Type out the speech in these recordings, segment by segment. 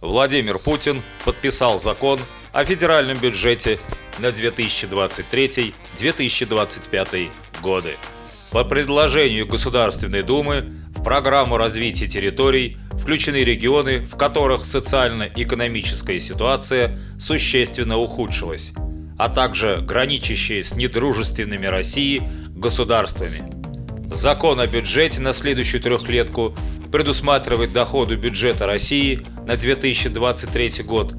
Владимир Путин подписал закон о федеральном бюджете на 2023-2025 годы. По предложению Государственной Думы в программу развития территорий включены регионы, в которых социально-экономическая ситуация существенно ухудшилась, а также граничащие с недружественными России государствами. Закон о бюджете на следующую трехлетку предусматривает доходы бюджета России на 2023 год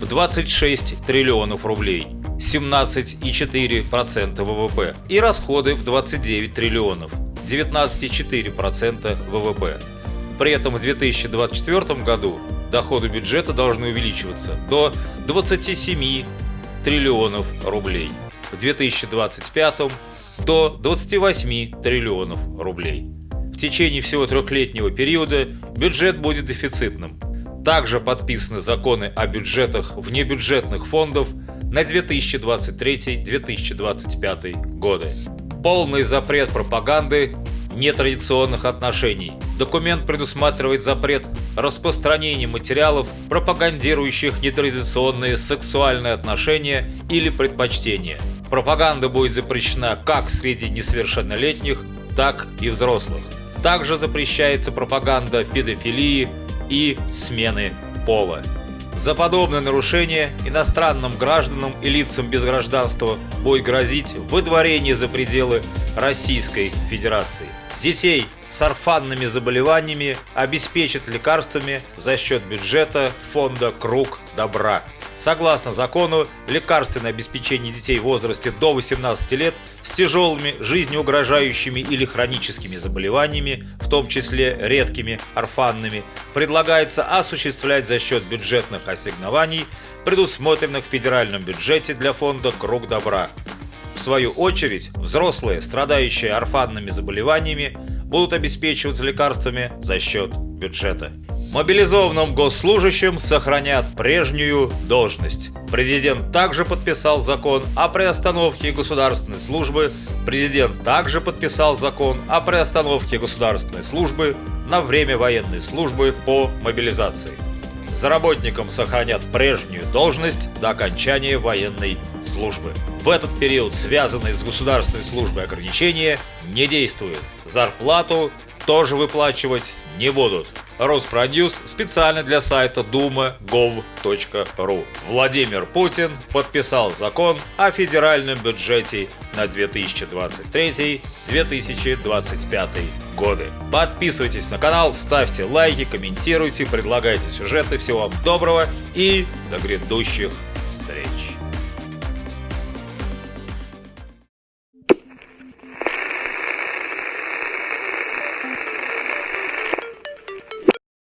в 26 триллионов рублей, 17,4% ВВП, и расходы в 29 триллионов, 19,4% ВВП. При этом в 2024 году доходы бюджета должны увеличиваться до 27 триллионов рублей, в 2025 до 28 триллионов рублей. В течение всего трехлетнего периода бюджет будет дефицитным. Также подписаны законы о бюджетах внебюджетных фондов на 2023-2025 годы. Полный запрет пропаганды нетрадиционных отношений. Документ предусматривает запрет распространения материалов, пропагандирующих нетрадиционные сексуальные отношения или предпочтения. Пропаганда будет запрещена как среди несовершеннолетних, так и взрослых. Также запрещается пропаганда педофилии и смены пола. За подобное нарушение иностранным гражданам и лицам без гражданства будет грозить выдворение за пределы Российской Федерации. Детей с орфанными заболеваниями обеспечат лекарствами за счет бюджета фонда «Круг добра». Согласно закону, лекарственное обеспечение детей в возрасте до 18 лет с тяжелыми, жизнеугрожающими или хроническими заболеваниями, в том числе редкими, орфанными, предлагается осуществлять за счет бюджетных ассигнований, предусмотренных в федеральном бюджете для фонда «Круг добра». В свою очередь, взрослые, страдающие орфанными заболеваниями, будут обеспечиваться лекарствами за счет бюджета. Мобилизованным госслужащим сохранят прежнюю должность. Президент также подписал закон о приостановке государственной службы. Президент также подписал закон о приостановке государственной службы на время военной службы по мобилизации. За работникам сохранят прежнюю должность до окончания военной службы. В этот период связанные с государственной службой ограничения не действуют. Зарплату тоже выплачивать не будут. Роспродюс специально для сайта duma.gov.ru. Владимир Путин подписал закон о федеральном бюджете на 2023-2025 годы. Подписывайтесь на канал, ставьте лайки, комментируйте, предлагайте сюжеты. Всего вам доброго и до грядущих встреч!